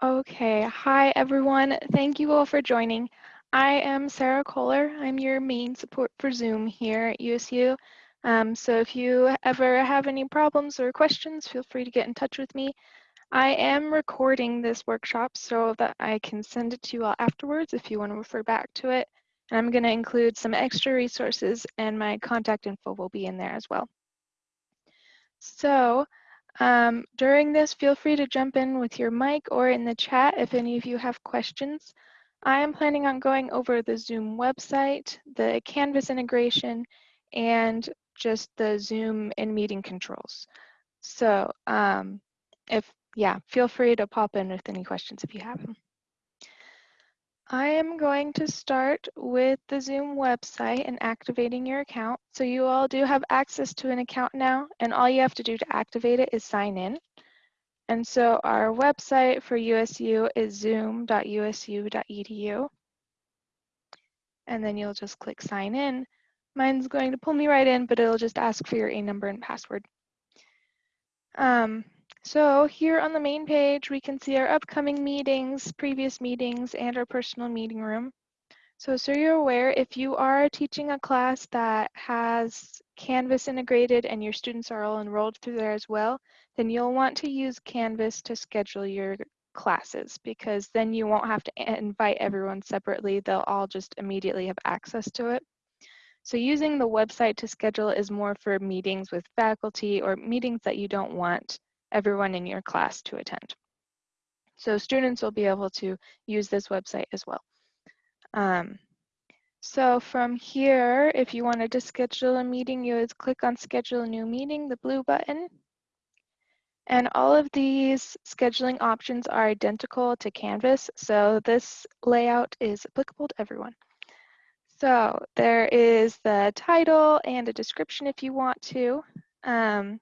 Okay, hi everyone. Thank you all for joining. I am Sarah Kohler. I'm your main support for Zoom here at USU. Um, so if you ever have any problems or questions, feel free to get in touch with me. I am recording this workshop so that I can send it to you all afterwards if you want to refer back to it. And I'm going to include some extra resources and my contact info will be in there as well. So um, during this, feel free to jump in with your mic or in the chat if any of you have questions. I am planning on going over the Zoom website, the Canvas integration, and just the Zoom and meeting controls. So um, if, yeah, feel free to pop in with any questions if you have them. I am going to start with the Zoom website and activating your account. So you all do have access to an account now, and all you have to do to activate it is sign in. And so our website for USU is zoom.usu.edu. And then you'll just click sign in. Mine's going to pull me right in, but it'll just ask for your A number and password. Um, so here on the main page, we can see our upcoming meetings, previous meetings, and our personal meeting room. So, so you're aware, if you are teaching a class that has Canvas integrated and your students are all enrolled through there as well, then you'll want to use Canvas to schedule your classes because then you won't have to invite everyone separately. They'll all just immediately have access to it. So using the website to schedule is more for meetings with faculty or meetings that you don't want everyone in your class to attend. So students will be able to use this website as well. Um, so from here, if you wanted to schedule a meeting, you would click on schedule new meeting, the blue button. And all of these scheduling options are identical to Canvas. So this layout is applicable to everyone. So there is the title and a description if you want to. Um,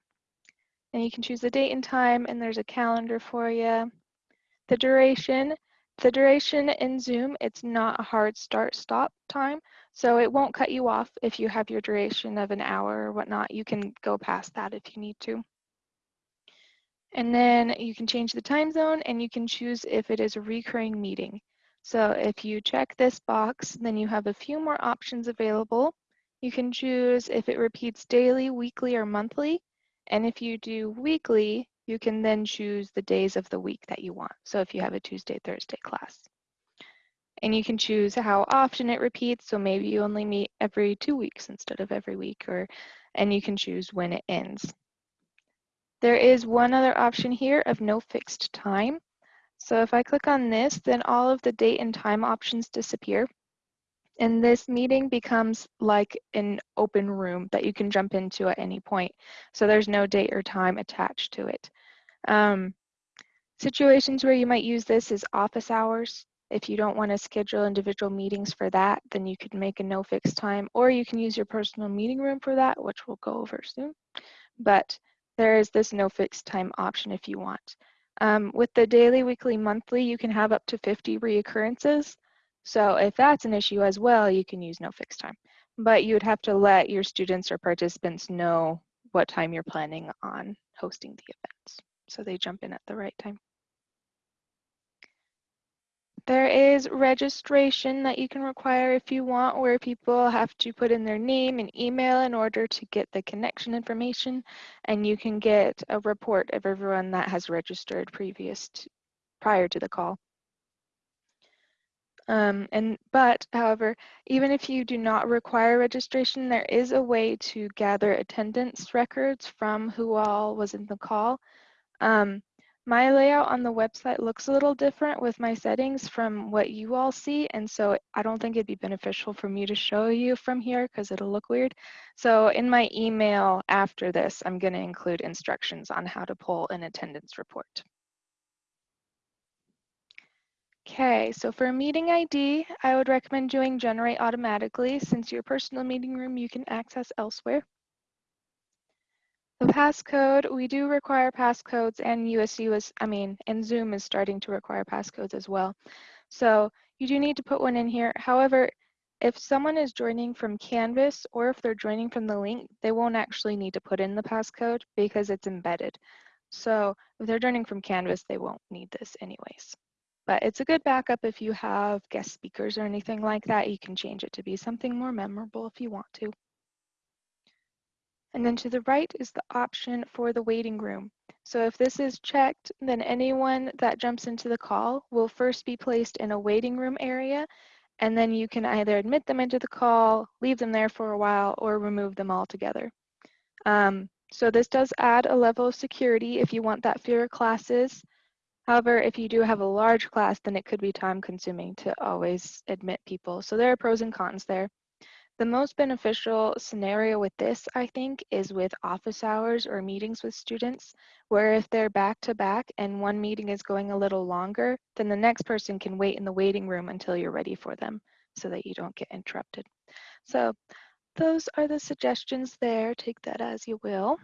and you can choose the date and time and there's a calendar for you. The duration, the duration in Zoom, it's not a hard start stop time. So it won't cut you off if you have your duration of an hour or whatnot. You can go past that if you need to. And then you can change the time zone and you can choose if it is a recurring meeting. So if you check this box, then you have a few more options available. You can choose if it repeats daily, weekly, or monthly. And if you do weekly, you can then choose the days of the week that you want. So if you have a Tuesday, Thursday class. And you can choose how often it repeats. So maybe you only meet every two weeks instead of every week, or and you can choose when it ends. There is one other option here of no fixed time. So if I click on this, then all of the date and time options disappear. And this meeting becomes like an open room that you can jump into at any point. So there's no date or time attached to it. Um, situations where you might use this is office hours. If you don't want to schedule individual meetings for that, then you could make a no fixed time, or you can use your personal meeting room for that, which we'll go over soon. But there is this no fixed time option if you want. Um, with the daily, weekly, monthly, you can have up to 50 reoccurrences. So if that's an issue as well, you can use no fixed time. But you would have to let your students or participants know what time you're planning on hosting the events so they jump in at the right time. There is registration that you can require if you want, where people have to put in their name and email in order to get the connection information, and you can get a report of everyone that has registered previous to, prior to the call. Um, and but, however, even if you do not require registration, there is a way to gather attendance records from who all was in the call. Um, my layout on the website looks a little different with my settings from what you all see, and so I don't think it'd be beneficial for me to show you from here because it'll look weird. So in my email after this, I'm going to include instructions on how to pull an attendance report. Okay, so for a meeting ID, I would recommend doing generate automatically since your personal meeting room you can access elsewhere. The passcode, we do require passcodes and USU is, I mean, and Zoom is starting to require passcodes as well. So you do need to put one in here. However, if someone is joining from Canvas or if they're joining from the link, they won't actually need to put in the passcode because it's embedded. So if they're joining from Canvas, they won't need this anyways. But it's a good backup if you have guest speakers or anything like that. You can change it to be something more memorable if you want to. And then to the right is the option for the waiting room. So if this is checked, then anyone that jumps into the call will first be placed in a waiting room area, and then you can either admit them into the call, leave them there for a while, or remove them altogether. Um, so this does add a level of security if you want that fewer classes. However, if you do have a large class, then it could be time consuming to always admit people. So there are pros and cons there. The most beneficial scenario with this, I think, is with office hours or meetings with students, where if they're back to back and one meeting is going a little longer, then the next person can wait in the waiting room until you're ready for them so that you don't get interrupted. So those are the suggestions there. Take that as you will.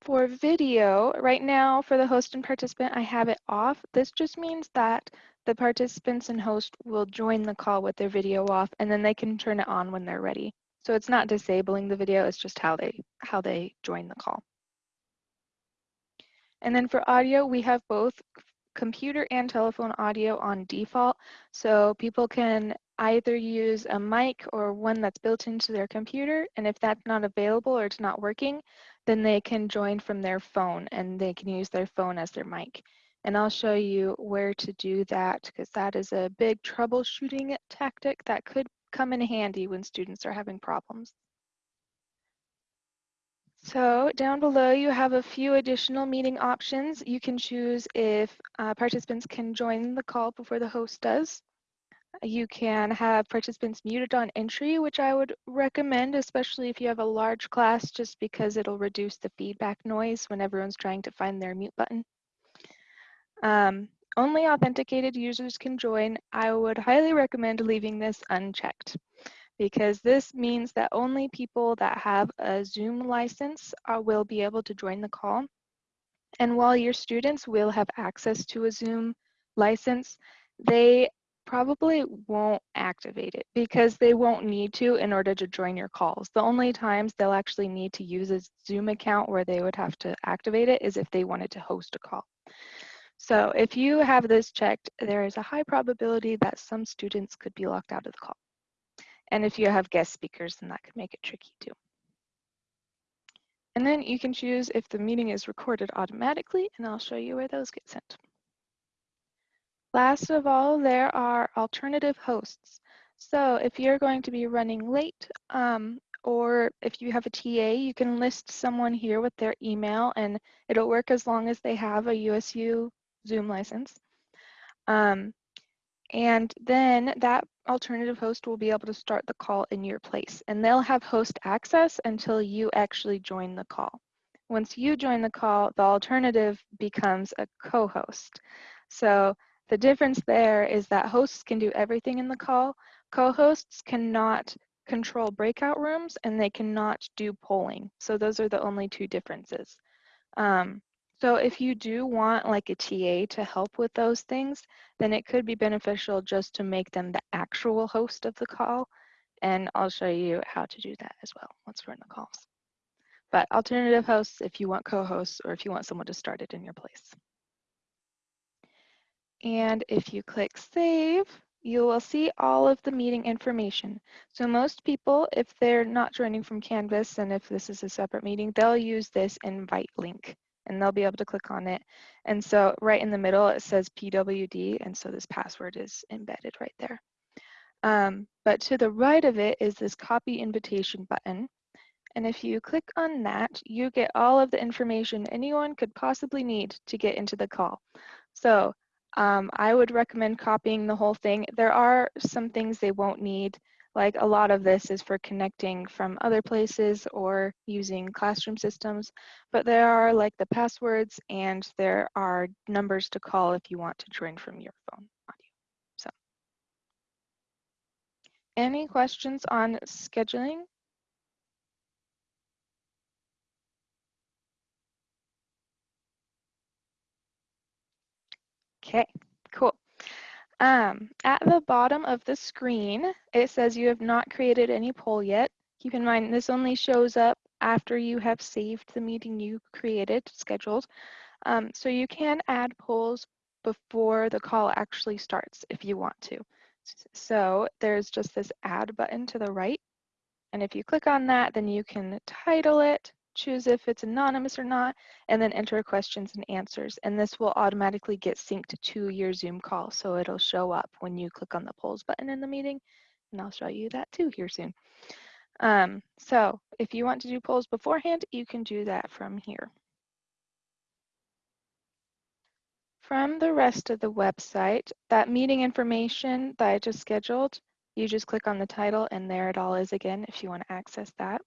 For video, right now for the host and participant, I have it off. This just means that the participants and host will join the call with their video off and then they can turn it on when they're ready. So it's not disabling the video, it's just how they, how they join the call. And then for audio, we have both computer and telephone audio on default. So people can either use a mic or one that's built into their computer. And if that's not available or it's not working, then they can join from their phone and they can use their phone as their mic. And I'll show you where to do that because that is a big troubleshooting tactic that could come in handy when students are having problems. So down below you have a few additional meeting options. You can choose if uh, participants can join the call before the host does. You can have participants muted on entry, which I would recommend, especially if you have a large class, just because it'll reduce the feedback noise when everyone's trying to find their mute button. Um, only authenticated users can join. I would highly recommend leaving this unchecked because this means that only people that have a Zoom license uh, will be able to join the call. And while your students will have access to a Zoom license, they probably won't activate it mm. because they won't need to in order to join your calls. The only times they'll actually need to use a Zoom account where they would have to activate it is if they wanted to host a call. So if you have this checked, there is a high probability that some students could be locked out of the call. And if you have guest speakers, then that could make it tricky too. And then you can choose if the meeting is recorded automatically, and I'll show you where those get sent. Last of all, there are alternative hosts. So if you're going to be running late, um, or if you have a TA, you can list someone here with their email and it'll work as long as they have a USU Zoom license. Um, and then that alternative host will be able to start the call in your place and they'll have host access until you actually join the call. Once you join the call, the alternative becomes a co-host. So the difference there is that hosts can do everything in the call. Co-hosts cannot control breakout rooms and they cannot do polling. So those are the only two differences. Um, so if you do want like a TA to help with those things, then it could be beneficial just to make them the actual host of the call. And I'll show you how to do that as well once we're in the calls. But alternative hosts if you want co-hosts or if you want someone to start it in your place. And if you click save, you will see all of the meeting information. So most people, if they're not joining from Canvas and if this is a separate meeting, they'll use this invite link and they'll be able to click on it. And so right in the middle, it says PWD, and so this password is embedded right there. Um, but to the right of it is this copy invitation button. And if you click on that, you get all of the information anyone could possibly need to get into the call. So um, I would recommend copying the whole thing. There are some things they won't need like a lot of this is for connecting from other places or using classroom systems, but there are like the passwords and there are numbers to call if you want to join from your phone. So any questions on scheduling? Okay, cool. Um, at the bottom of the screen, it says you have not created any poll yet. Keep in mind, this only shows up after you have saved the meeting you created, scheduled. Um, so you can add polls before the call actually starts if you want to. So there's just this add button to the right. And if you click on that, then you can title it, choose if it's anonymous or not, and then enter questions and answers. And this will automatically get synced to your Zoom call. So it'll show up when you click on the polls button in the meeting. And I'll show you that too here soon. Um, so if you want to do polls beforehand, you can do that from here. From the rest of the website, that meeting information that I just scheduled, you just click on the title and there it all is again if you want to access that.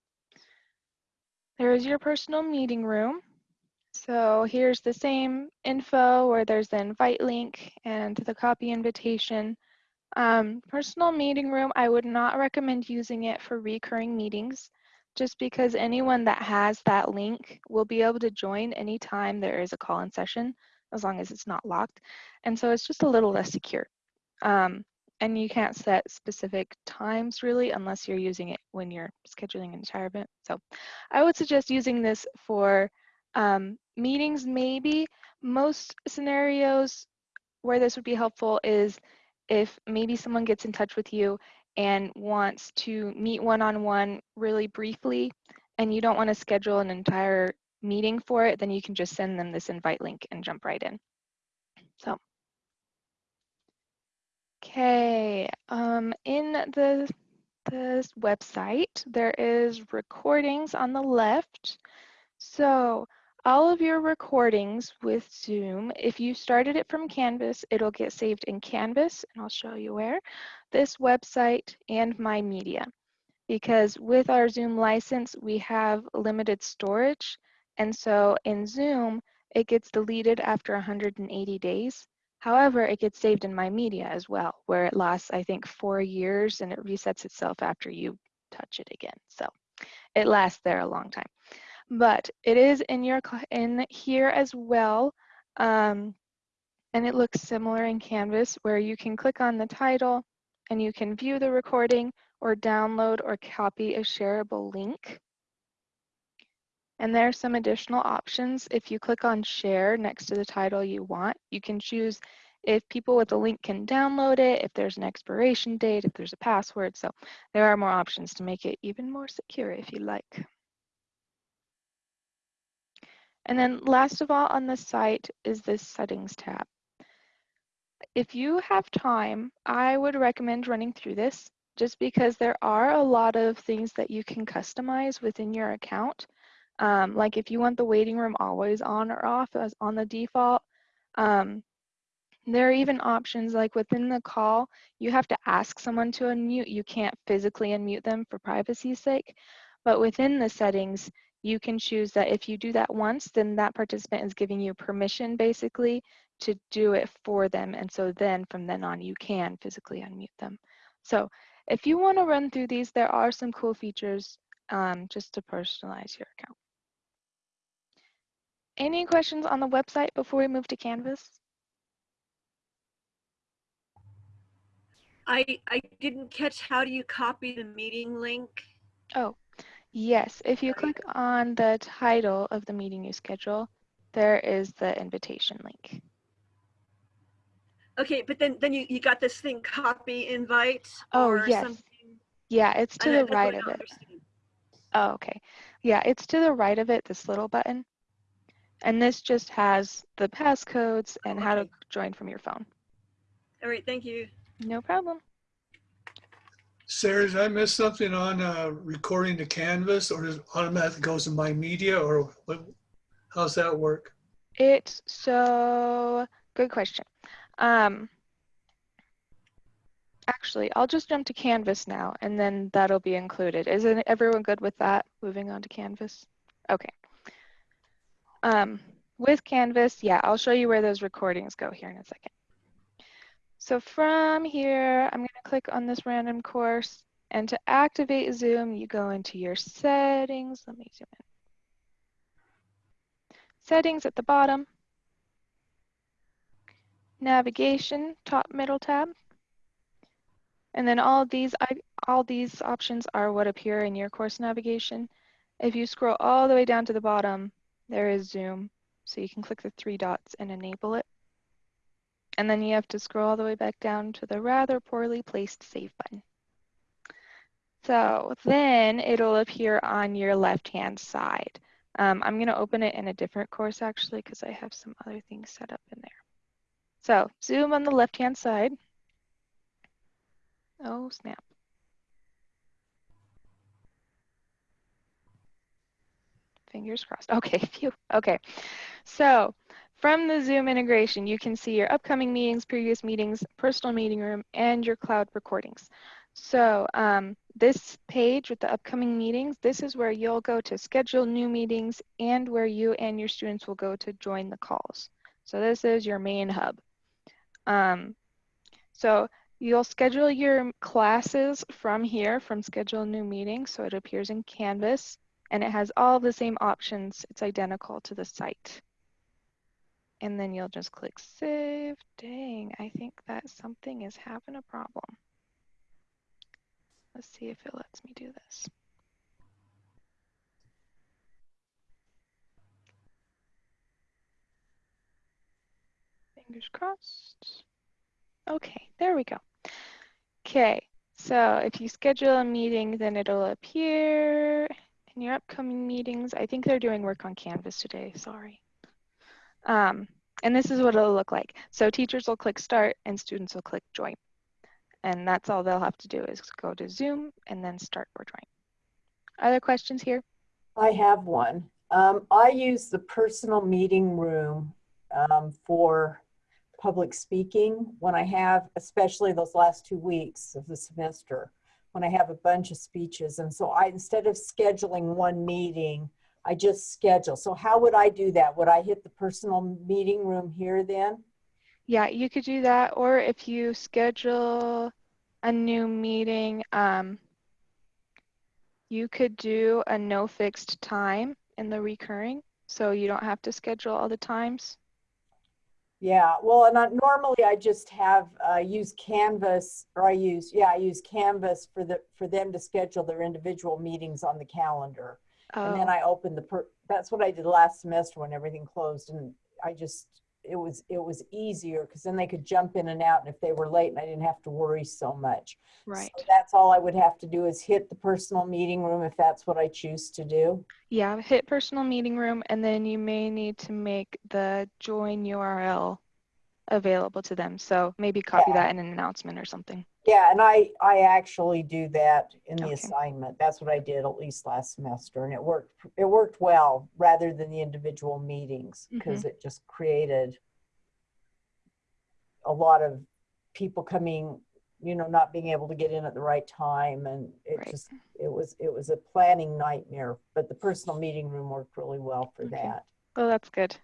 There is your personal meeting room. So here's the same info where there's the invite link and the copy invitation. Um, personal meeting room, I would not recommend using it for recurring meetings just because anyone that has that link will be able to join anytime there is a call-in session as long as it's not locked. And so it's just a little less secure. Um, and you can't set specific times really unless you're using it when you're scheduling an entire event. So I would suggest using this for um, meetings maybe. Most scenarios where this would be helpful is if maybe someone gets in touch with you and wants to meet one-on-one -on -one really briefly and you don't want to schedule an entire meeting for it, then you can just send them this invite link and jump right in. So, okay, um, in the this website, there is recordings on the left. So all of your recordings with Zoom, if you started it from Canvas, it'll get saved in Canvas, and I'll show you where, this website, and My Media. Because with our Zoom license, we have limited storage, and so in Zoom, it gets deleted after 180 days. However, it gets saved in My Media as well, where it lasts, I think, four years, and it resets itself after you touch it again. So it lasts there a long time but it is in your in here as well. Um, and it looks similar in Canvas where you can click on the title and you can view the recording or download or copy a shareable link. And there are some additional options. If you click on share next to the title you want, you can choose if people with the link can download it, if there's an expiration date, if there's a password. So there are more options to make it even more secure if you like. And then last of all on the site is this settings tab. If you have time, I would recommend running through this just because there are a lot of things that you can customize within your account. Um, like if you want the waiting room always on or off as on the default, um, there are even options like within the call, you have to ask someone to unmute. You can't physically unmute them for privacy's sake. But within the settings, you can choose that if you do that once, then that participant is giving you permission basically to do it for them. And so then from then on, you can physically unmute them. So if you want to run through these, there are some cool features um, just to personalize your account. Any questions on the website before we move to Canvas? I, I didn't catch how do you copy the meeting link? Oh, Yes, if you click on the title of the meeting you schedule, there is the invitation link. Okay, but then then you, you got this thing copy invite oh, yes. Something? Yeah, it's to the right of it. Understand. Oh, okay. Yeah, it's to the right of it, this little button. And this just has the passcodes and okay. how to join from your phone. All right, thank you. No problem. Sarah, did I miss something on uh, recording to Canvas or does it automatically goes to my media or what, how's that work? It's so good question. Um, actually, I'll just jump to Canvas now and then that'll be included. Isn't everyone good with that? Moving on to Canvas? Okay. Um, with Canvas, yeah, I'll show you where those recordings go here in a second. So from here, I'm going to click on this random course. And to activate Zoom, you go into your settings. Let me zoom in. Settings at the bottom. Navigation, top middle tab. And then all these, all these options are what appear in your course navigation. If you scroll all the way down to the bottom, there is Zoom. So you can click the three dots and enable it. And then you have to scroll all the way back down to the rather poorly placed save button. So then it'll appear on your left-hand side. Um, I'm going to open it in a different course actually because I have some other things set up in there. So zoom on the left-hand side. Oh, snap. Fingers crossed. Okay, phew. Okay. So from the Zoom integration, you can see your upcoming meetings, previous meetings, personal meeting room, and your cloud recordings. So um, this page with the upcoming meetings, this is where you'll go to schedule new meetings and where you and your students will go to join the calls. So this is your main hub. Um, so you'll schedule your classes from here, from schedule new meetings. So it appears in Canvas and it has all the same options. It's identical to the site. And then you'll just click save. Dang, I think that something is having a problem. Let's see if it lets me do this. Fingers crossed. Okay, there we go. Okay, so if you schedule a meeting, then it'll appear in your upcoming meetings. I think they're doing work on Canvas today, sorry. Um, and this is what it'll look like. So teachers will click start and students will click join. And that's all they'll have to do is go to Zoom and then start or join. Other questions here? I have one. Um, I use the personal meeting room um, for public speaking when I have, especially those last two weeks of the semester, when I have a bunch of speeches. And so I, instead of scheduling one meeting, I just schedule. So how would I do that? Would I hit the personal meeting room here then? Yeah, you could do that. Or if you schedule a new meeting, um, you could do a no fixed time in the recurring. So you don't have to schedule all the times. Yeah, well, and I, normally I just have uh, use Canvas, or I use yeah, I use Canvas for the for them to schedule their individual meetings on the calendar, and then Oh, I open the. Per, that's what I did last semester when everything closed, and I just it was it was easier because then they could jump in and out, and if they were late, and I didn't have to worry so much. right. So that's all I would have to do is hit the personal meeting room if that's what I choose to do. Yeah, hit personal meeting room and then you may need to make the join URL available to them. So maybe copy Yeah. that in an announcement or something. Yeah, and I I actually do that in the Okay. assignment. That's what I did at least last semester, and it worked. It worked well rather than the individual meetings mm-hmm. because it just created a lot of people coming, you know, not being able to get in at the right time, and it Right. just it was it was a planning nightmare. But the personal meeting room worked really well for Okay. that. Oh, that's good.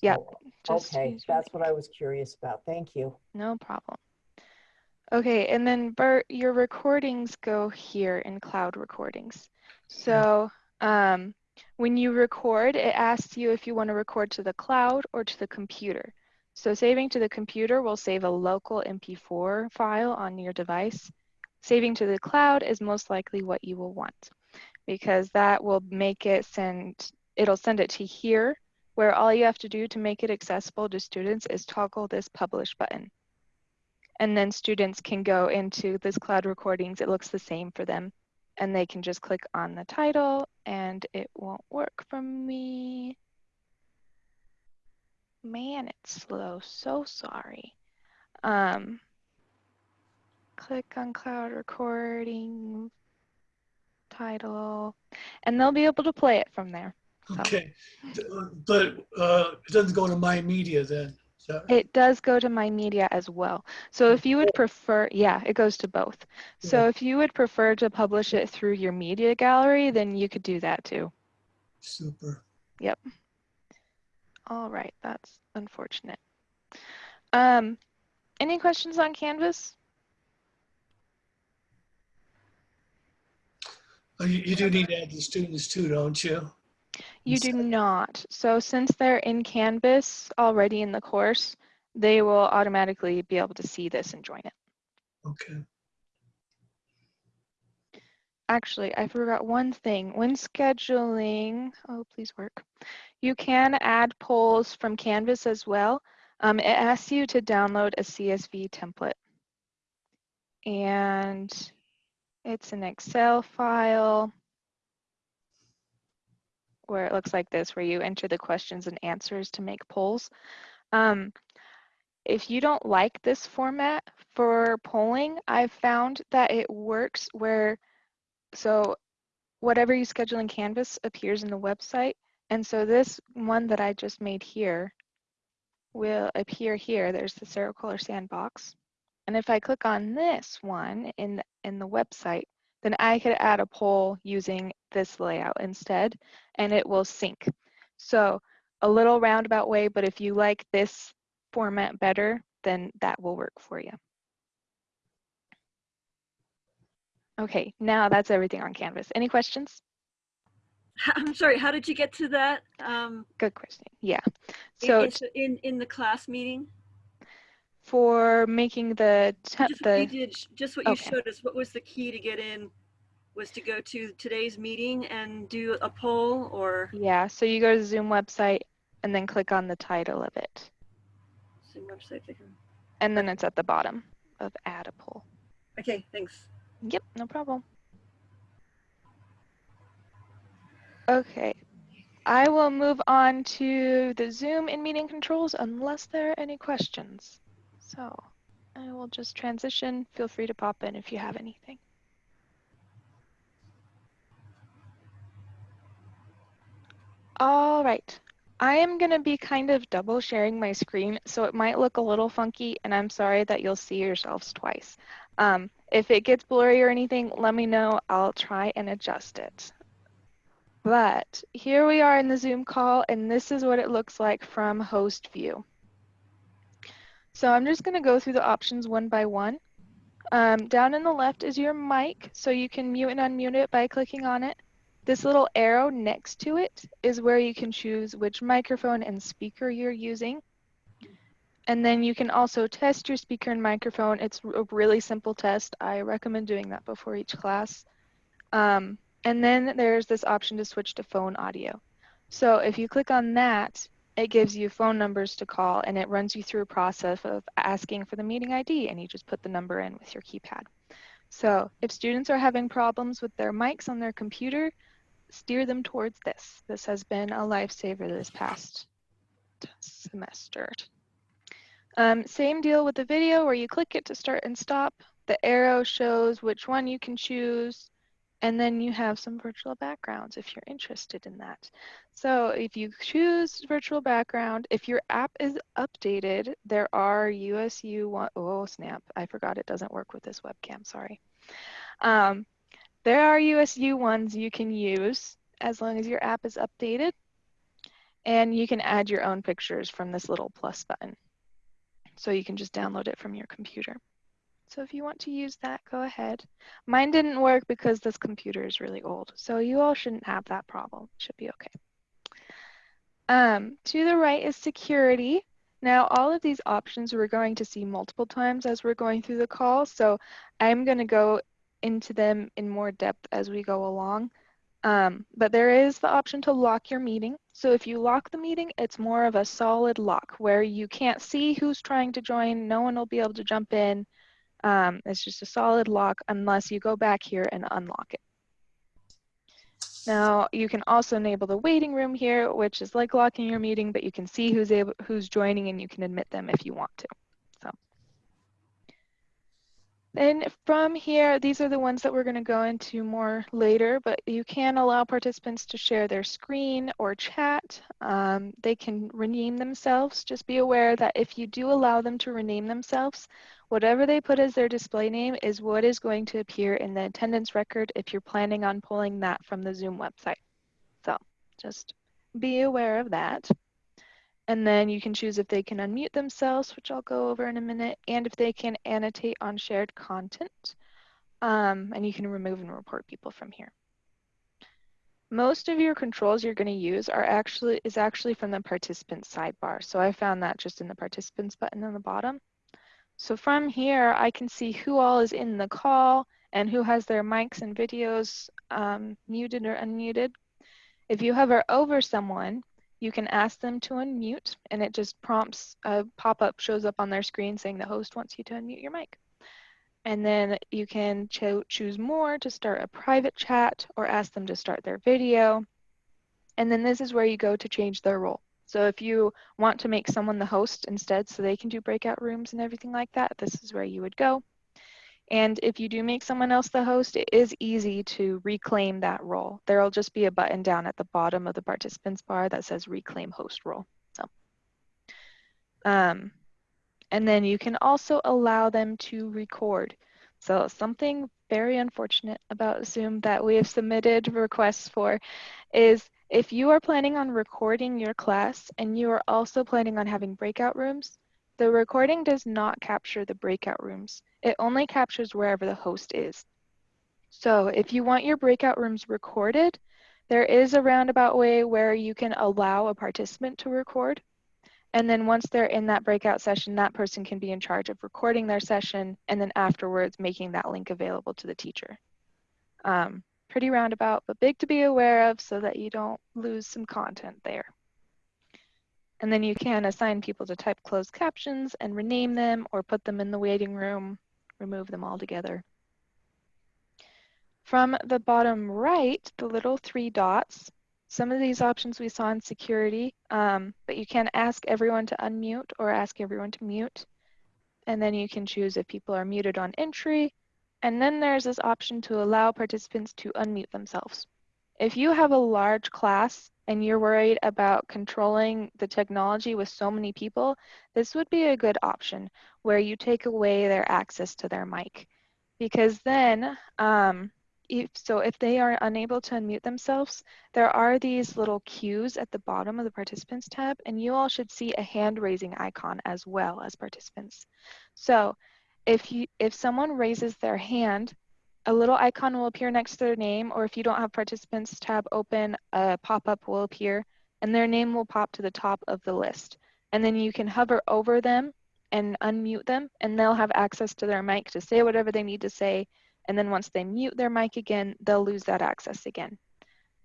Yeah, So, Just okay, that's what I was curious about. Thank you. No problem. Okay, and then your recordings go here in cloud recordings. So um, when you record, it asks you if you want to record to the cloud or to the computer. So saving to the computer will save a local MP4 file on your device. Saving to the cloud is most likely what you will want because that will make it send, it'll send it to here where all you have to do to make it accessible to students is toggle this publish button. And then students can go into this cloud recordings. It looks the same for them. And they can just click on the title and it won't work for me. Man, it's slow. So sorry. Um, click on cloud recording title and they'll be able to play it from there. So- Okay, but uh, it doesn't go to my media then. It does go to my media as well. So if you would prefer, yeah, it goes to both. So Yeah. if you would prefer to publish it through your media gallery, then you could do that too. Super. Yep. All right, that's unfortunate. Um, any questions on Canvas? Oh, You, you do need to add the students too, don't you? You do not. So since they're in Canvas already in the course, they will automatically be able to see this and join it. Okay. actually, I forgot one thing. When scheduling, oh, please work. You can add polls from Canvas as well. Um, it asks you to download a CSV template. And it's an Excel file where it looks like this, where you enter the questions and answers to make polls. Um, if you don't like this format for polling, I've found that it works where, so whatever you schedule in Canvas appears in the website. And so this one that I just made here will appear here. There's the Kohler sandbox. And if I click on this one in in the website, then I could add a poll using this layout instead, and it will sync. So a little roundabout way, but if you like this format better, then that will work for you. Okay, now that's everything on Canvas. Any questions? I'm sorry, how did you get to that? Um, Good question. Yeah. So in, in, the class meeting? for making the Just what you did, just what you okay. showed us, what was the key to get in? Was to go to today's meeting and do a poll or yeah, so you go to the Zoom website and then click on the title of it, Zoom website? they can- and then it's at the bottom of add a poll. Okay, thanks. Yep, no problem. Okay, I will move on to the Zoom in meeting controls unless there are any questions. So I will just transition. Feel free to pop in if you have anything. All right. I am going to be kind of double sharing my screen, so it might look a little funky, and I'm sorry that you'll see yourselves twice. Um, if it gets blurry or anything, let me know. I'll try and adjust it. But here we are in the Zoom call, and this is what it looks like from host view. So I'm just going to go through the options one by one. Um, down in the left is your mic, so you can mute and unmute it by clicking on it. This little arrow next to it is where you can choose which microphone and speaker you're using. And then you can also test your speaker and microphone. It's a really simple test. I recommend doing that before each class. Um, and then there's this option to switch to phone audio. So if you click on that, it gives you phone numbers to call and it runs you through a process of asking for the meeting ID and you just put the number in with your keypad. So if students are having problems with their mics on their computer, steer them towards this. This has been a lifesaver this past semester. Um, same deal with the video where you click it to start and stop. The arrow shows which one you can choose. And then you have some virtual backgrounds if you're interested in that. So if you choose virtual background, if your app is updated, there are USU one, oh snap, I forgot it doesn't work with this webcam, sorry. Um, there are USU ones you can use as long as your app is updated. And you can add your own pictures from this little plus button. So you can just download it from your computer. So if you want to use that, go ahead. Mine didn't work because this computer is really old. So you all shouldn't have that problem. Should be okay. Um, to the right is security. Now, all of these options we're going to see multiple times as we're going through the call. So I'm going to go into them in more depth as we go along. Um, but there is the option to lock your meeting. So if you lock the meeting, it's more of a solid lock where you can't see who's trying to join. No one will be able to jump in. Um, it's just a solid lock unless you go back here and unlock it. Now you can also enable the waiting room here, which is like locking your meeting, but you can see who's able, who's joining and you can admit them if you want to. Then from here, these are the ones that we're going to go into more later, but you can allow participants to share their screen or chat. Um, they can rename themselves. Just be aware that if you do allow them to rename themselves, whatever they put as their display name is what is going to appear in the attendance record if you're planning on pulling that from the Zoom website. So just be aware of that. And then you can choose if they can unmute themselves, which I'll go over in a minute, and if they can annotate on shared content. Um, and you can remove and report people from here. Most of your controls you're going to use are actually is actually from the participants sidebar. So I found that just in the participants button on the bottom. So from here, I can see who all is in the call and who has their mics and videos um, muted or unmuted. If you hover over someone, you can ask them to unmute and it just prompts a pop-up shows up on their screen saying the host wants you to unmute your mic. And then you can cho choose more to start a private chat or ask them to start their video. And then this is where you go to change their role. So if you want to make someone the host instead so they can do breakout rooms and everything like that, this is where you would go. And if you do make someone else the host, it is easy to reclaim that role. There'll just be a button down at the bottom of the participants bar that says reclaim host role. So, um, and then you can also allow them to record. So something very unfortunate about Zoom that we have submitted requests for is if you are planning on recording your class and you are also planning on having breakout rooms, the recording does not capture the breakout rooms. It only captures wherever the host is. So if you want your breakout rooms recorded, there is a roundabout way where you can allow a participant to record. And then once they're in that breakout session, that person can be in charge of recording their session and then afterwards making that link available to the teacher. Um, pretty roundabout, but big to be aware of so that you don't lose some content there. And then you can assign people to type closed captions and rename them or put them in the waiting room, remove them altogether. From the bottom right, the little three dots, some of these options we saw in security, um, but you can ask everyone to unmute or ask everyone to mute. And then you can choose if people are muted on entry. And then there's this option to allow participants to unmute themselves. If you have a large class and you're worried about controlling the technology with so many people, this would be a good option where you take away their access to their mic. Because then, um, if, so if they are unable to unmute themselves, there are these little cues at the bottom of the participants tab, and you all should see a hand raising icon as well as participants. So if, you, if someone raises their hand, a little icon will appear next to their name, or if you don't have participants tab open, a pop-up will appear and their name will pop to the top of the list. And then you can hover over them and unmute them and they'll have access to their mic to say whatever they need to say. And then once they mute their mic again, they'll lose that access again.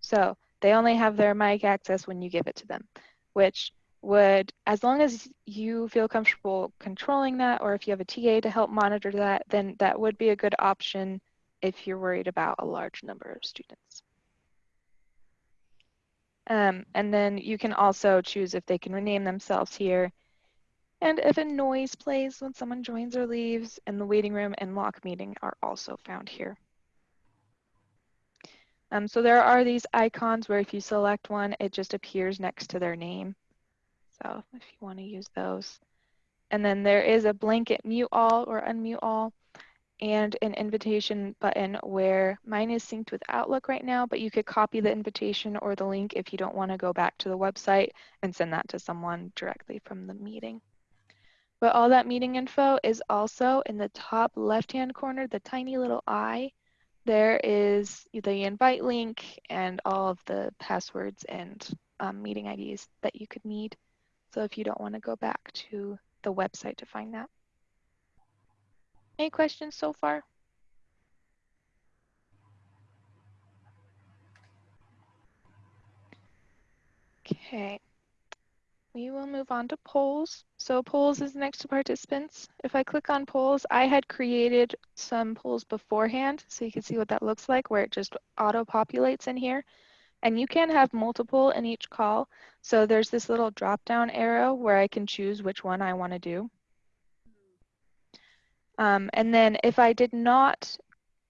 So they only have their mic access when you give it to them, which would, as long as you feel comfortable controlling that, or if you have a TA to help monitor that, then that would be a good option if you're worried about a large number of students. Um, and then you can also choose if they can rename themselves here. And if a noise plays when someone joins or leaves, and the waiting room and lock meeting are also found here. Um, so there are these icons where if you select one, it just appears next to their name. So if you want to use those. And then there is a blanket mute all or unmute all and an invitation button where mine is synced with Outlook right now, but you could copy the invitation or the link if you don't want to go back to the website and send that to someone directly from the meeting. But all that meeting info is also in the top left-hand corner, the tiny little eye. There is the invite link and all of the passwords and um, meeting IDs that you could need. So if you don't want to go back to the website to find that. Any questions so far? Okay. We will move on to polls. So polls is next to participants. If I click on polls, I had created some polls beforehand so you can see what that looks like where it just auto populates in here. And you can have multiple in each call. So there's this little drop down arrow where I can choose which one I want to do. Um, and then if I did not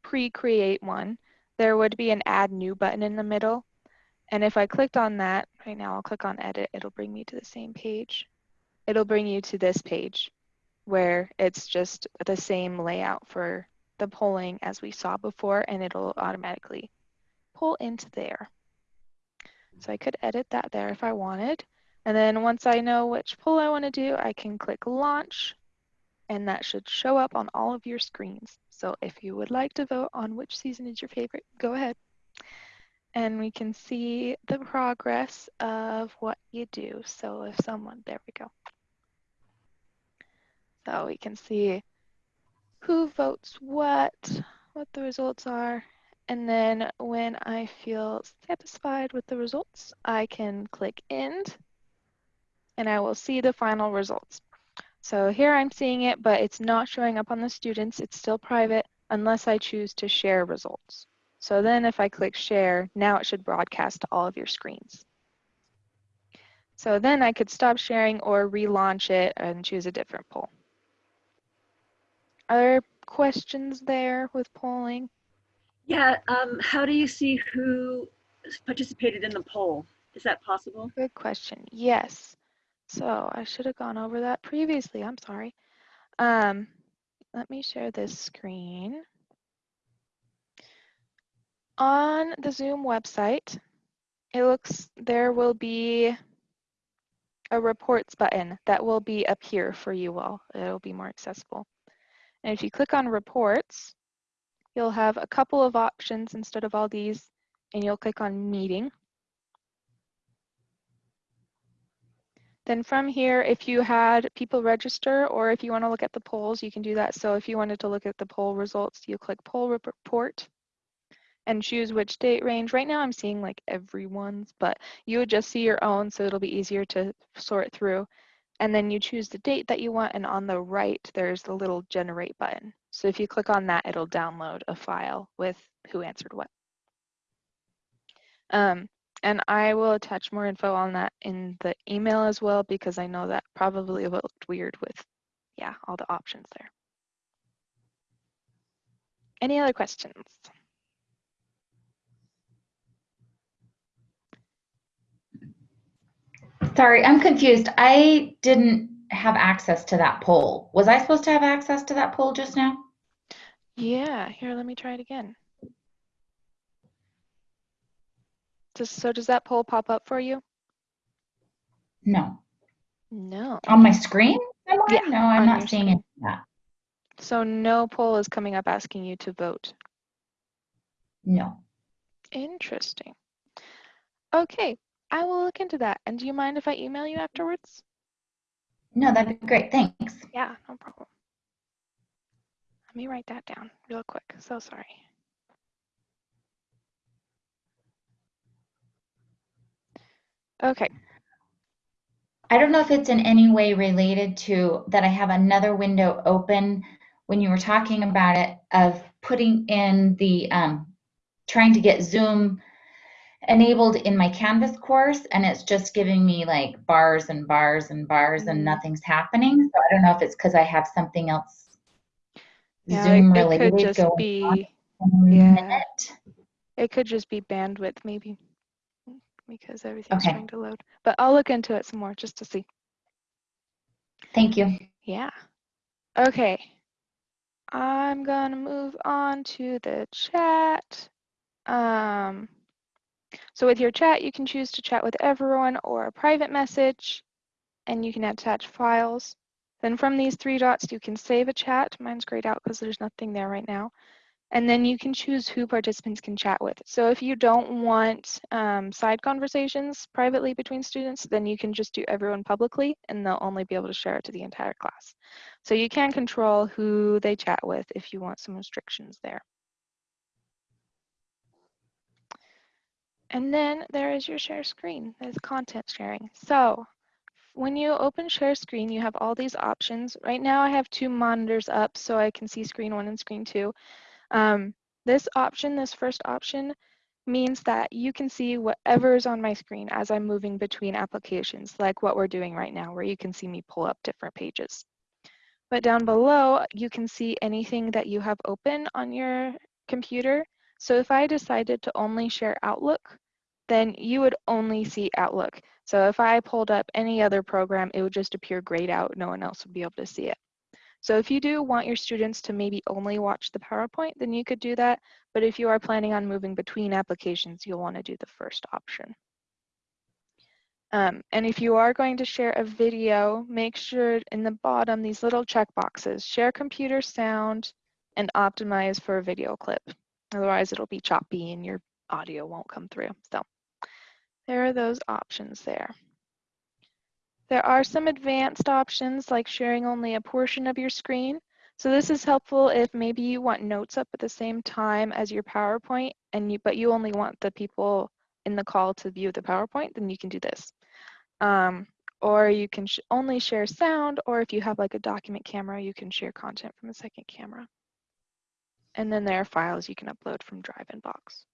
pre-create one, there would be an add new button in the middle. And if I clicked on that, right now I'll click on edit, it'll bring me to the same page. It'll bring you to this page where it's just the same layout for the polling as we saw before and it'll automatically pull into there. So I could edit that there if I wanted. And then once I know which poll I want to do, I can click launch and that should show up on all of your screens. So if you would like to vote on which season is your favorite, go ahead. And we can see the progress of what you do. So if someone, there we go. So we can see who votes what. what the results are. And then when I feel satisfied with the results, I can click end and I will see the final results. So here I'm seeing it, but it's not showing up on the students. It's still private unless I choose to share results. So then if I click share, now it should broadcast to all of your screens. So then I could stop sharing or relaunch it and choose a different poll. Are there questions there with polling? Yeah, um, how do you see who participated in the poll? Is that possible? Good question. Yes. So I should have gone over that previously. I'm sorry. Um, let me share this screen. On the Zoom website, it looks there will be a reports button that will be up here for you all. It'll be more accessible. And if you click on reports, you'll have a couple of options instead of all these, and you'll click on meeting. Then from here, if you had people register or if you want to look at the polls, you can do that. So if you wanted to look at the poll results, you click poll report and choose which date range. Right now I'm seeing like everyone's, but you would just see your own so it'll be easier to sort through. And then you choose the date that you want and on the right there's the little generate button. So if you click on that, it'll download a file with who answered what. Um, and I will attach more info on that in the email as well because I know that probably looked weird with, yeah, all the options there. Any other questions? Sorry, I'm confused. I didn't have access to that poll. Was I supposed to have access to that poll just now? Yeah, here, let me try it again. Just, so does that poll pop up for you? No. No. On my screen? Yeah, No, I'm not seeing it. So no poll is coming up asking you to vote. No. Interesting. Okay, I will look into that. And do you mind if I email you afterwards? No, that'd be great. Thanks. Yeah, no problem. Let me write that down real quick. So sorry. Okay, I don't know if it's in any way related to that I have another window open when you were talking about it of putting in the um, trying to get Zoom enabled in my Canvas course and it's just giving me like bars and bars and bars and nothing's happening. So I don't know if it's because I have something else yeah, Zoom it, it related could just be, yeah. minute. it could just be bandwidth maybe because everything's Okay. trying to load. But I'll look into it some more just to see. Thank you. Yeah. Okay. I'm gonna move on to the chat. Um, so with your chat, you can choose to chat with everyone or a private message, and you can attach files. Then from these three dots, you can save a chat. Mine's grayed out because there's nothing there right now. And then you can choose who participants can chat with. So if you don't want um, side conversations privately between students, then you can just do everyone publicly and they'll only be able to share it to the entire class. So you can control who they chat with if you want some restrictions there. And then there is your share screen, there's content sharing. So when you open share screen, you have all these options. Right now I have two monitors up so I can see screen one and screen two. Um, this option, this first option, means that you can see whatever is on my screen as I'm moving between applications, like what we're doing right now, where you can see me pull up different pages. But down below, you can see anything that you have open on your computer. So if I decided to only share Outlook, then you would only see Outlook. So if I pulled up any other program, it would just appear grayed out. No one else would be able to see it. So if you do want your students to maybe only watch the PowerPoint, then you could do that. But if you are planning on moving between applications, you'll want to do the first option. Um, and if you are going to share a video, make sure in the bottom, these little check boxes, share computer sound and optimize for a video clip. Otherwise it'll be choppy and your audio won't come through. So there are those options there. There are some advanced options like sharing only a portion of your screen. So this is helpful if maybe you want notes up at the same time as your PowerPoint and you, but you only want the people in the call to view the PowerPoint, then you can do this. Um, or you can sh only share sound, or if you have like a document camera, you can share content from a second camera. And then there are files you can upload from Drive and Box.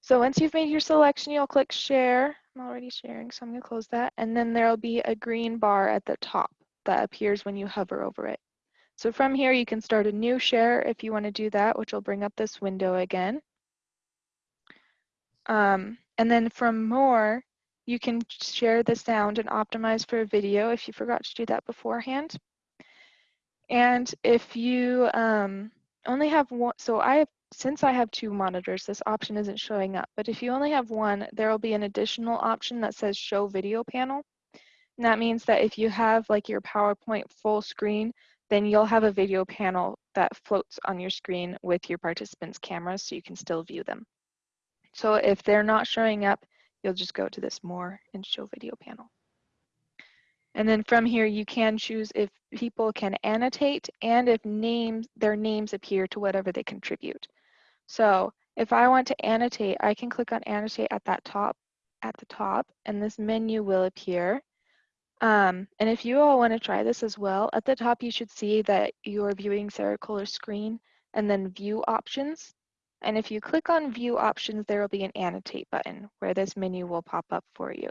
So once you've made your selection, you'll click share. I'm already sharing, so I'm gonna close that. And then there'll be a green bar at the top that appears when you hover over it. So from here, you can start a new share if you wanna do that, which will bring up this window again. Um, and then from more, you can share the sound and optimize for a video if you forgot to do that beforehand. And if you um, only have one, so I have, since I have two monitors, this option isn't showing up, but if you only have one, there will be an additional option that says show video panel. And that means that if you have like your PowerPoint full screen, then you'll have a video panel that floats on your screen with your participants' cameras so you can still view them. So if they're not showing up, you'll just go to this more and show video panel. And then from here, you can choose if people can annotate and if names, their names appear to whatever they contribute. So if I want to annotate, I can click on annotate at that top, at the top, and this menu will appear. Um, and if you all want to try this as well, at the top you should see that you're viewing Sarah Kohler's screen and then view options. And if you click on view options, there will be an annotate button where this menu will pop up for you.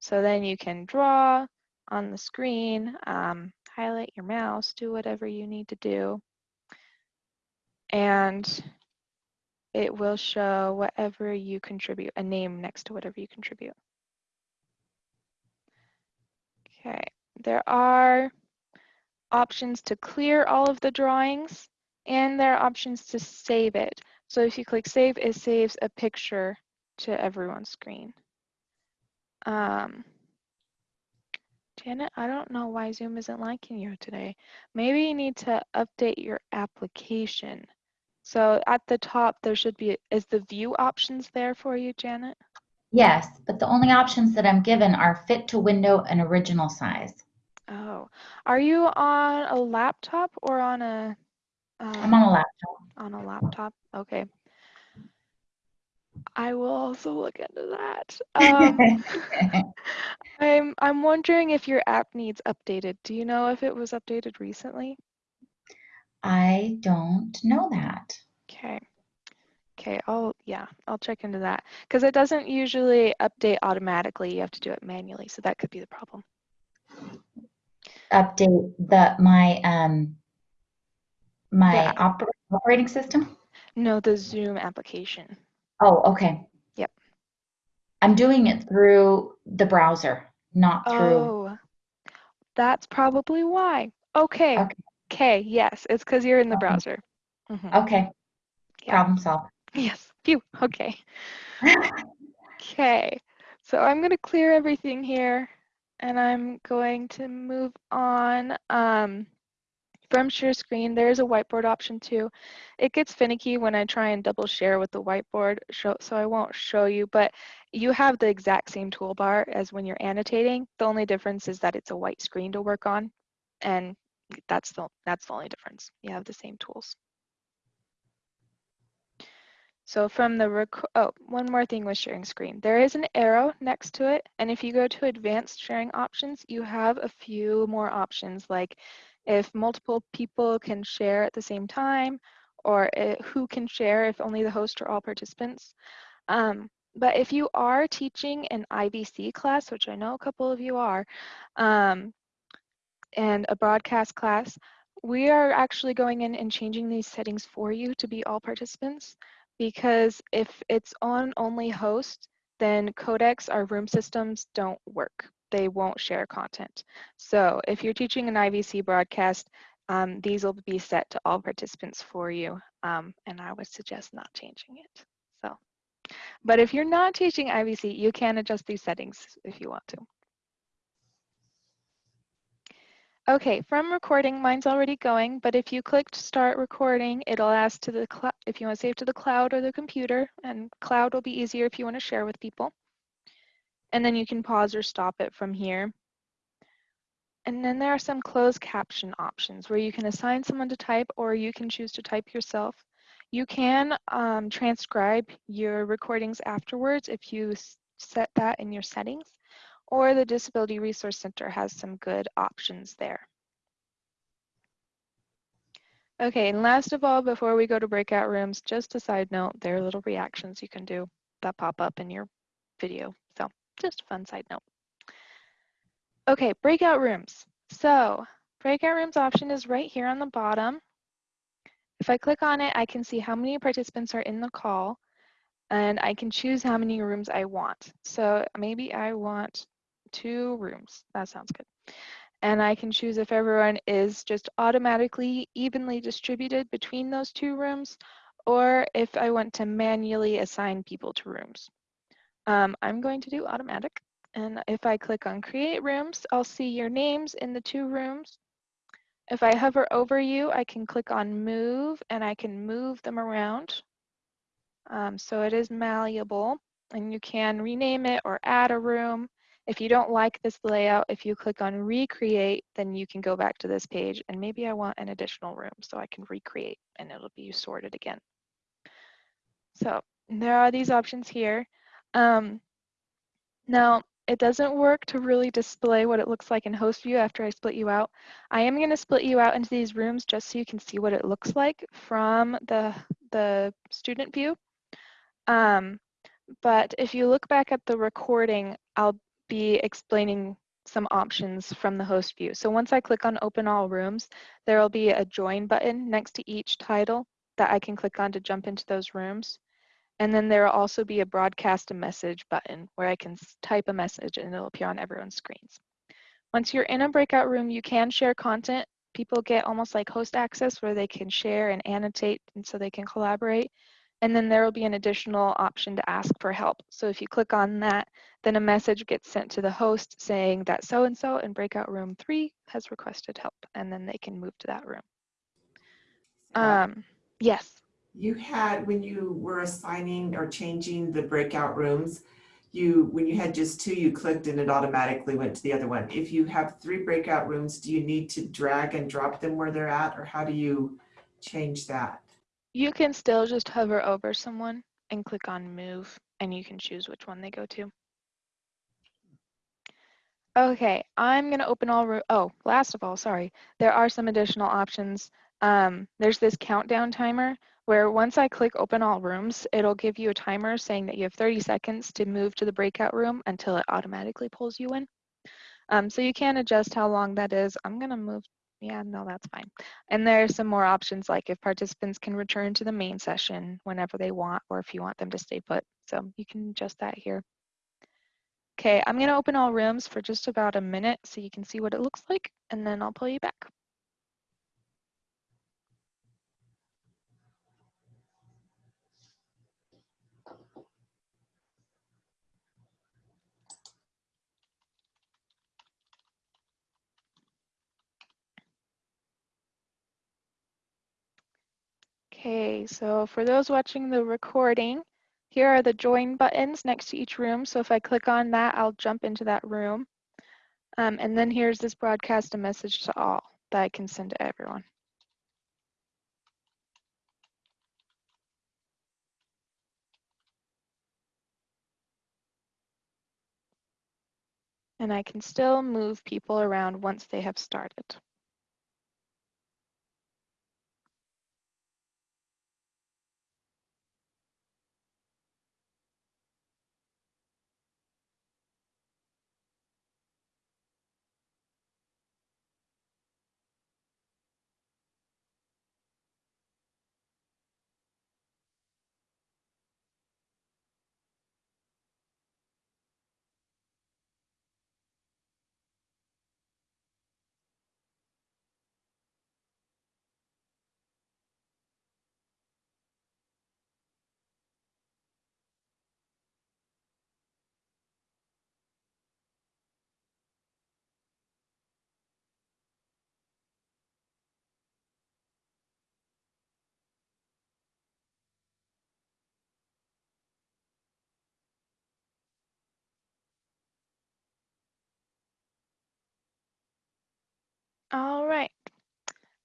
So then you can draw on the screen, um, highlight your mouse, do whatever you need to do. And it will show whatever you contribute, a name next to whatever you contribute. Okay, there are options to clear all of the drawings and there are options to save it. So if you click save, it saves a picture to everyone's screen. Um, Janet, I don't know why Zoom isn't liking you today. Maybe you need to update your application. So at the top, there should be, is the view options there for you, Janet? Yes, but the only options that I'm given are fit to window and original size. Oh, are you on a laptop or on a? I'm um, on a laptop. on a laptop. Okay. I will also look into that. Um, I'm I'm wondering if your app needs updated. Do you know if it was updated recently? I don't know that. Okay. Okay, I'll yeah, I'll check into that because it doesn't usually update automatically. You have to do it manually, so that could be the problem. Update the my um my Yeah. oper- operating system. No, the Zoom application. Oh, okay. Yep. I'm doing it through the browser, not through. Oh, that's probably why. Okay. Okay. Okay, yes, it's because you're in the browser. Mhm. Okay. Yeah. Problem solved. Yes. Phew. Okay. Okay. So I'm going to clear everything here and I'm going to move on. Um, from share screen, there's a whiteboard option too. It gets finicky when I try and double share with the whiteboard, show, so I won't show you, but you have the exact same toolbar as when you're annotating. The only difference is that it's a white screen to work on, and that's the, that's the only difference. You have the same tools. So from the, oh, one more thing with sharing screen. There is an arrow next to it, and if you go to advanced sharing options, you have a few more options like if multiple people can share at the same time, or uh, who can share if only the host or all participants. Um, but if you are teaching an IVC class, which I know a couple of you are, um, and a broadcast class, we are actually going in and changing these settings for you to be all participants because if it's on only host, then codecs, our room systems don't work. They won't share content. So if you're teaching an IVC broadcast, um, these will be set to all participants for you. Um, and I would suggest not changing it. So, but if you're not teaching IVC, you can adjust these settings if you want to. Okay, from recording, mine's already going, but if you click start recording, it'll ask to the if you want to save to the cloud or the computer, and cloud will be easier if you want to share with people. And then you can pause or stop it from here. And then there are some closed caption options where you can assign someone to type or you can choose to type yourself. You can um, transcribe your recordings afterwards if you set that in your settings, or the Disability Resource Center has some good options there. Okay, and last of all, before we go to breakout rooms, just a side note, there are little reactions you can do that pop up in your video. So just a fun side note. Okay, breakout rooms. So breakout rooms option is right here on the bottom. If I click on it, I can see how many participants are in the call and I can choose how many rooms I want. So maybe I want two rooms. That sounds good. And I can choose if everyone is just automatically evenly distributed between those two rooms or if I want to manually assign people to rooms. Um, I'm going to do automatic. And if I click on create rooms, I'll see your names in the two rooms. If I hover over you, I can click on move and I can move them around. Um, so it is malleable and you can rename it or add a room. If you don't like this layout, if you click on recreate, then you can go back to this page and maybe I want an additional room so I can recreate and it'll be sorted again. So there are these options here. Um, now, it doesn't work to really display what it looks like in host view after I split you out. I am going to split you out into these rooms just so you can see what it looks like from the, the student view. Um, but if you look back at the recording, I'll be explaining some options from the host view. So once I click on open all rooms, there will be a join button next to each title that I can click on to jump into those rooms. And then there will also be a broadcast a message button where I can type a message and it'll appear on everyone's screens. Once you're in a breakout room, you can share content. People get almost like host access where they can share and annotate and so they can collaborate. And then there will be an additional option to ask for help. So if you click on that, then a message gets sent to the host saying that so-and-so in breakout room three has requested help and then they can move to that room. Um, yes. You had, when you were assigning or changing the breakout rooms, you, when you had just two, you clicked and it automatically went to the other one. If you have three breakout rooms, do you need to drag and drop them where they're at or how do you change that? You can still just hover over someone and click on move and you can choose which one they go to. Okay, I'm gonna open all, oh, last of all, sorry, there are some additional options. Um, there's this countdown timer where once I click open all rooms, it'll give you a timer saying that you have 30 seconds to move to the breakout room until it automatically pulls you in. Um, so you can adjust how long that is. I'm gonna move, yeah, no, that's fine. And there are some more options like if participants can return to the main session whenever they want, or if you want them to stay put. So you can adjust that here. Okay, I'm gonna open all rooms for just about a minute so you can see what it looks like, and then I'll pull you back. Okay, so for those watching the recording, here are the join buttons next to each room. So if I click on that, I'll jump into that room. Um, and then here's this broadcast a message to all that I can send to everyone. And I can still move people around once they have started.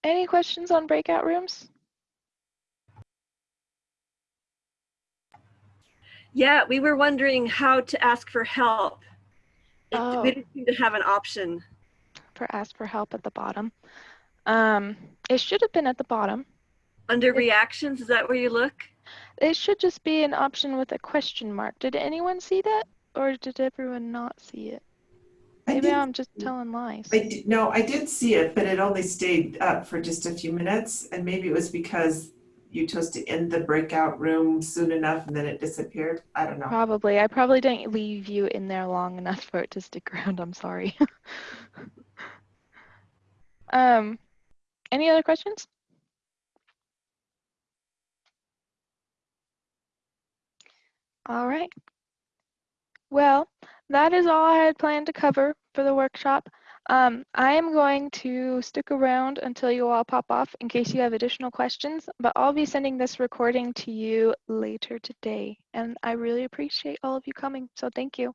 Any questions on breakout rooms? Yeah, we were wondering how to ask for help. It, Oh. We didn't seem to have an option. For ask for help at the bottom. Um, it should have been at the bottom. Under It- reactions, is that where you look? It should just be an option with a question mark. Did anyone see that? Or did everyone not see it? Maybe I'm just telling lies. I did, no, I did see it, but it only stayed up for just a few minutes, and maybe it was because you chose to end the breakout room soon enough and then it disappeared. I don't know. Probably. I probably didn't leave you in there long enough for it to stick around. I'm sorry. um, any other questions? All right. Well, that is all I had planned to cover for the workshop. Um, I am going to stick around until you all pop off in case you have additional questions, but I'll be sending this recording to you later today. And I really appreciate all of you coming, so thank you.